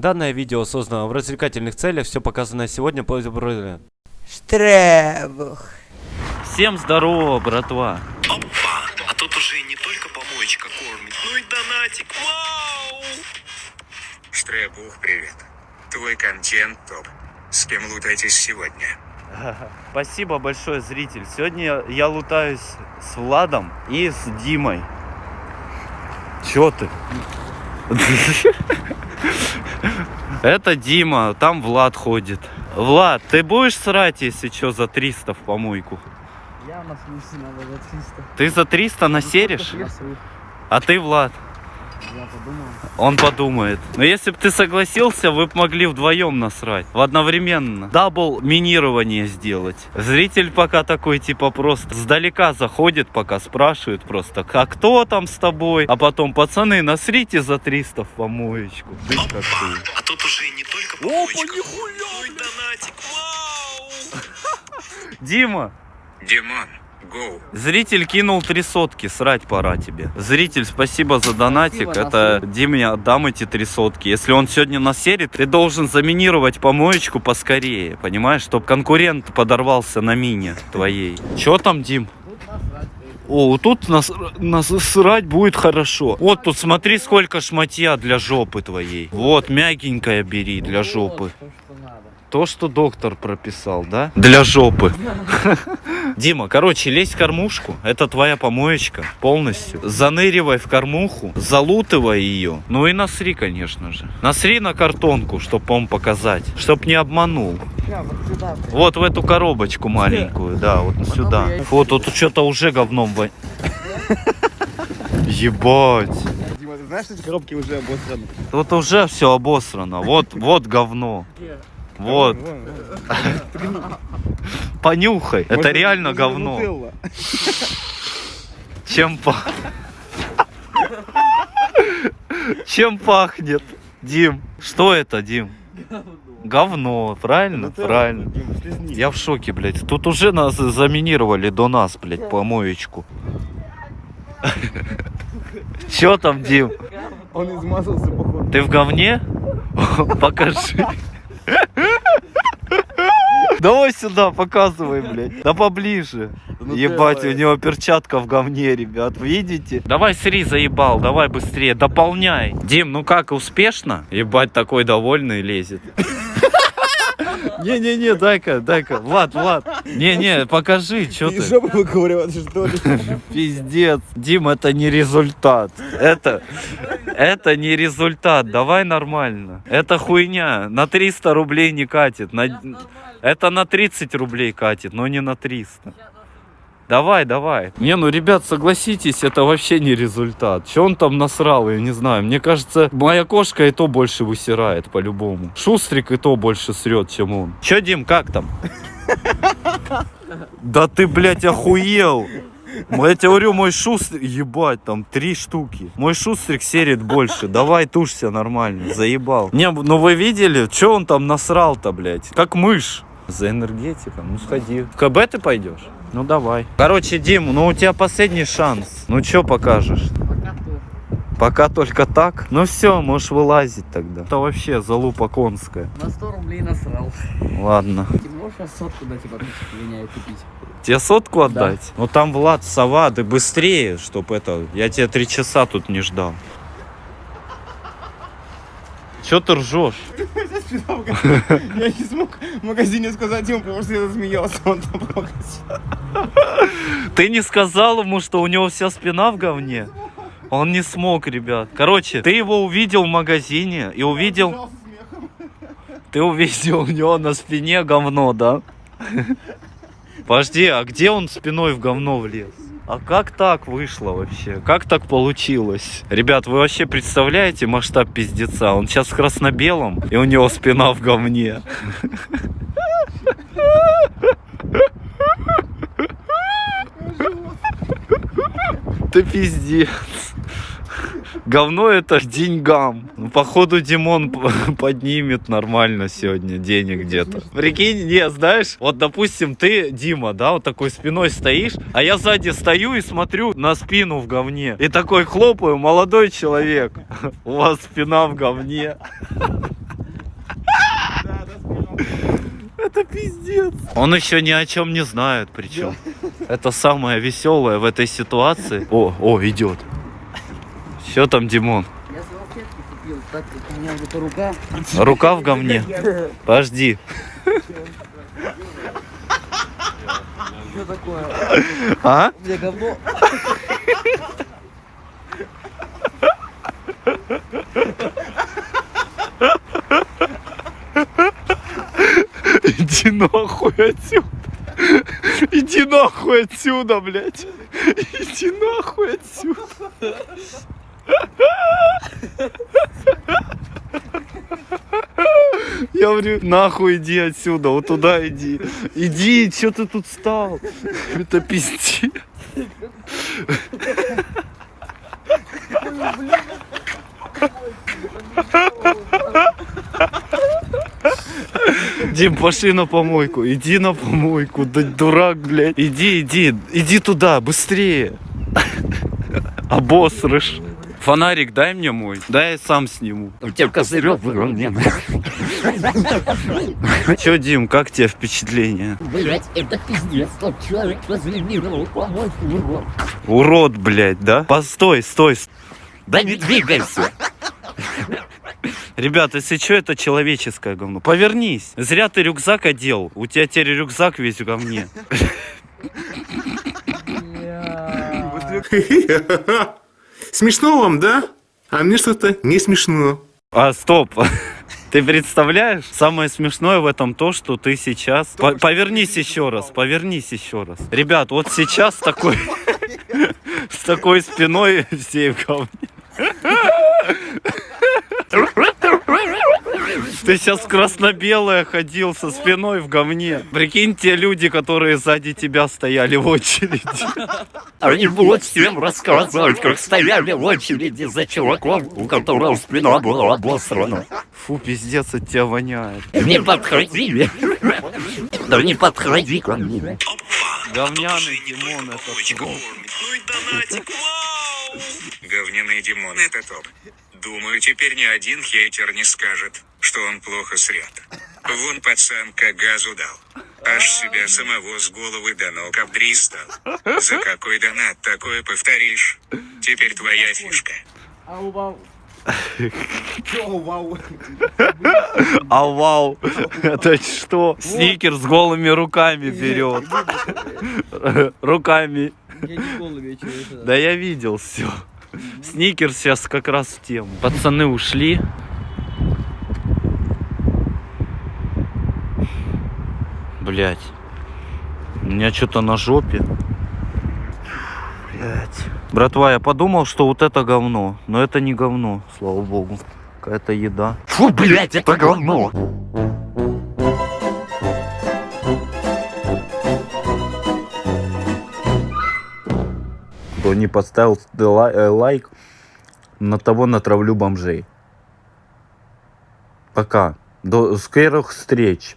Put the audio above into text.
Данное видео создано в развлекательных целях, все показанное сегодня по Штребух. Всем здорово, братва. Опа! А тут уже не только помоечка кормит, но и донатик. Вау! Штребух, привет. Твой контент топ. С кем лутаетесь сегодня? Спасибо большое, зритель. Сегодня я лутаюсь с Владом и с Димой. Чё ты? Это Дима, там Влад ходит. Влад, ты будешь срать, если что, за 300 в помойку? Я на смысле надо за 300. Ты за 300 насеришь? А ты, Влад? Я подумал. Он подумает. Но если бы ты согласился, вы бы могли вдвоем насрать. В одновременно. Double минирование сделать. Зритель пока такой, типа, просто сдалека заходит, пока спрашивает просто, а кто там с тобой? А потом, пацаны, насрите за 300 в помоечку. Ты как ты. А тут уже и не только помоечка. и донатик. Вау! Дима, Димон, гоу. зритель кинул три сотки, срать пора тебе. Зритель, спасибо за донатик. Спасибо, Это Диме отдам эти три сотки. Если он сегодня насерит, ты должен заминировать помоечку поскорее, понимаешь? Чтоб конкурент подорвался на мине твоей. Чё там, Дим? Тут насрать. О, тут нас, насрать будет хорошо. Вот тут смотри, сколько шматья для жопы твоей. Вот, мягенькая бери для жопы. То, что доктор прописал, да? Для жопы. Дима, короче, лезь в кормушку. Это твоя помоечка полностью. Заныривай в кормуху, залутывай ее. Ну и насри, конечно же. Насри на картонку, чтобы он показать. Чтоб не обманул. Вот сюда. Вот в эту коробочку маленькую, да, вот сюда. я- Вот тут что-то уже говном Ебать. Дима, ты знаешь, что эти коробки уже обосраны? Тут уже все обосрано. Вот, вот говно. Вот. Понюхай. Это реально говно. Чем пахнет? Чем пахнет? Дим, что это, Дим? Говно, правильно? Правильно. Я в шоке, блядь. Тут уже нас заминировали до нас, блядь, помоечку. Чё там, Дим? Он измазался, походу. Ты в говне? Покажи. Давай сюда, показывай, блядь. Да поближе. Ну Ебать, давай. у него перчатка в говне, ребят, видите? Давай сри, заебал, давай быстрее, дополняй. Дим, ну как, успешно? Ебать, такой довольный лезет. Не-не-не, дай-ка, дай-ка. Влад, Влад. Не-не, покажи, что ты. жопы выковыривать, что ли? Пиздец. Дим, это не результат. Это, это не результат. Давай нормально. Это хуйня. На 300 рублей не катит. На- это на 30 рублей катит, но не на 300. Давай, давай. Не, ну, ребят, согласитесь, это вообще не результат. Че он там насрал, я не знаю. Мне кажется, моя кошка и то больше высирает по-любому. Шустрик и то больше срет, чем он. Че, Дим, как там? Да ты, блядь, охуел. Я тебе говорю, мой шустрик, ебать, там три штуки. Мой шустрик серит больше. Давай тушься нормально, заебал. Не, ну вы видели, что он там насрал-то, блядь? Как мышь. За энергетиком, ну сходи. В КБ ты пойдешь? Ну давай. Короче, Дим, ну у тебя последний шанс. Ну что покажешь? Пока то. Пока только так. Ну все, можешь вылазить тогда. Это вообще залупа конская. На 100 рублей насрал. Ладно. Ты можешь сейчас сотку дать и меня и купить? Тебе сотку отдать? Ну там Влад, сова, ты быстрее, чтоб это... Я тебя три часа тут не ждал. Че ты ржешь? Я не смог в магазине сказать ему, потому что я засмеялся. Он там. Ты не сказал ему, что у него вся спина в говне? Он не смог, ребят. Короче, ты его увидел в магазине и увидел... Ты увидел у него на спине говно, да? Подожди, а где он спиной в говно влез? А как так вышло вообще? Как так получилось? Ребят, вы вообще представляете масштаб пиздеца? Он сейчас в красно-белом, и у него спина в говне. Ты пиздец. Говно это деньгам. Ну, походу, Димон поднимет нормально сегодня денег где-то. Прикинь, не, знаешь, вот, допустим, ты, Дима, да, вот такой спиной стоишь, а я сзади стою и смотрю на спину в говне. И такой хлопаю, молодой человек, у вас спина в говне. Это пиздец. Он еще ни о чем не знает, причем. Это самое веселое в этой ситуации. О, о, идет. Что там, Димон? Я салфетки купил, так как у меня вот рука. Рука в говне. Подожди. Что такое? А? У меня говно. Иди нахуй отсюда. Иди нахуй отсюда, блядь. Иди нахуй отсюда. Я говорю, нахуй иди отсюда, вот туда иди. Иди, что ты тут стал? Это пиздец. Дим, пошли на помойку, иди на помойку, да дурак, блядь. Иди, иди, иди туда, быстрее. Обосрышь. Фонарик дай мне мой, дай я сам сниму. У тебя козырек в говне. Че, Дим, как тебе впечатление? Блять, это пиздец. Тот человек разлимировал помойку урод. Урод, блядь, да? Постой, стой. Да не двигайся. Ребят, если что, это человеческое говно. Повернись. Зря ты рюкзак одел. У тебя теперь рюкзак весь в говне. Смешно вам, да? А мне что-то не смешно. А, стоп. Ты представляешь? Самое смешное в этом то, что ты сейчас... По- повернись еще раз, повернись еще раз. Ребят, вот сейчас такой... С такой спиной все в говне. Ты сейчас красно-белое ходил со спиной в говне. Прикинь, те люди, которые сзади тебя стояли в очереди. Они будут всем рассказывать, как стояли в очереди за чуваком, у которого спина была обосрана. Фу, пиздец, от тебя воняет. Не подходи. Да не подходи ко мне. Говняный Димон это топ. ну и донатик, вау! Говняный Димон это топ. Думаю, теперь ни один хейтер не скажет, что он плохо срет. Вон пацан как газу дал. Аж себя самого с головы до ног обдристал. За какой донат такое повторишь? Теперь твоя фишка. Ау, вау. О, вау. А вау, это что? Сникер с голыми руками берет. Руками. Да я видел все. Сникер сейчас как раз в тему. Пацаны ушли. Блять. У меня что-то на жопе. Блять. Братва, я подумал, что вот это говно. Но это не говно, слава богу. Какая-то еда. Фу, блять, это говно. Кто не поставил э, лайк, на того натравлю бомжей. Пока. До скорых встреч.